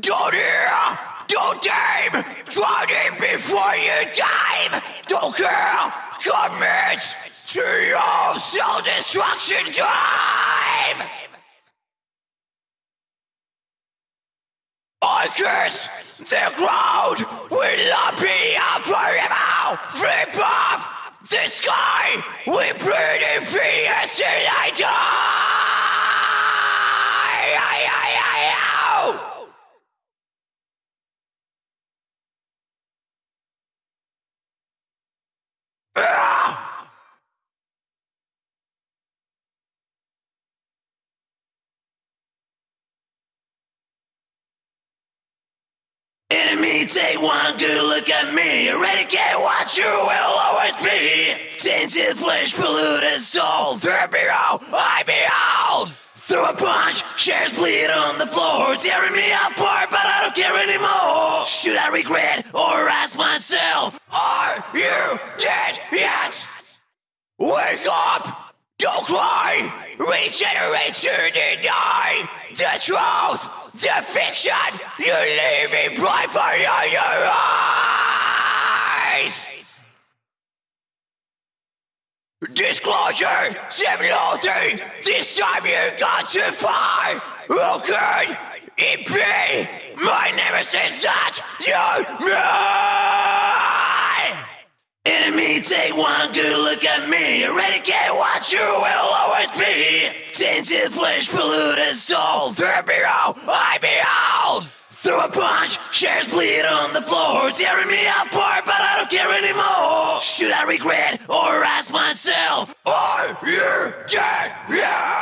Don't hear, don't aim, drown before you dive. Don't care, commit to your self-destruction drive. I curse the ground will not be up forever. Flip off the sky, we breathe in fear till I die. Enemy, take one good look at me. Eradicate what you will always be. Tainted flesh, polluted soul. Through behold, I behold. Through a punch, shares bleed on the floor. Tearing me apart, but I don't care anymore. Should I regret or ask myself, Are you dead yet? Wake up! Don't cry! Regenerate to deny the truth, the fiction you leave me blind for your eyes. Disclosure 703, this time you got to fly. Who could it be? My nemesis that you me. Take one good look at me. Eradicate what you will always be. Tainted flesh, polluted soul. Through behold, I behold. Through a punch, shares bleed on the floor. Tearing me apart, but I don't care anymore. Should I regret or ask myself, Are you dead yet?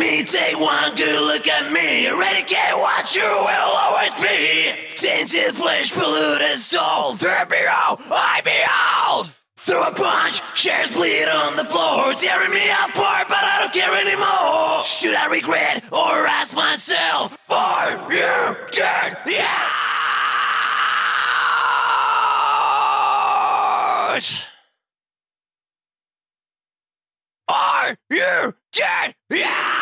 Enemy, take one good look at me. Eradicate what you will always be. Tainted flesh, polluted soul. Through behold, I behold. Through a punch, shares bleed on the floor. Tearing me apart, but I don't care anymore. Should I regret or ask myself, Are you dead yet? Are you dead yet?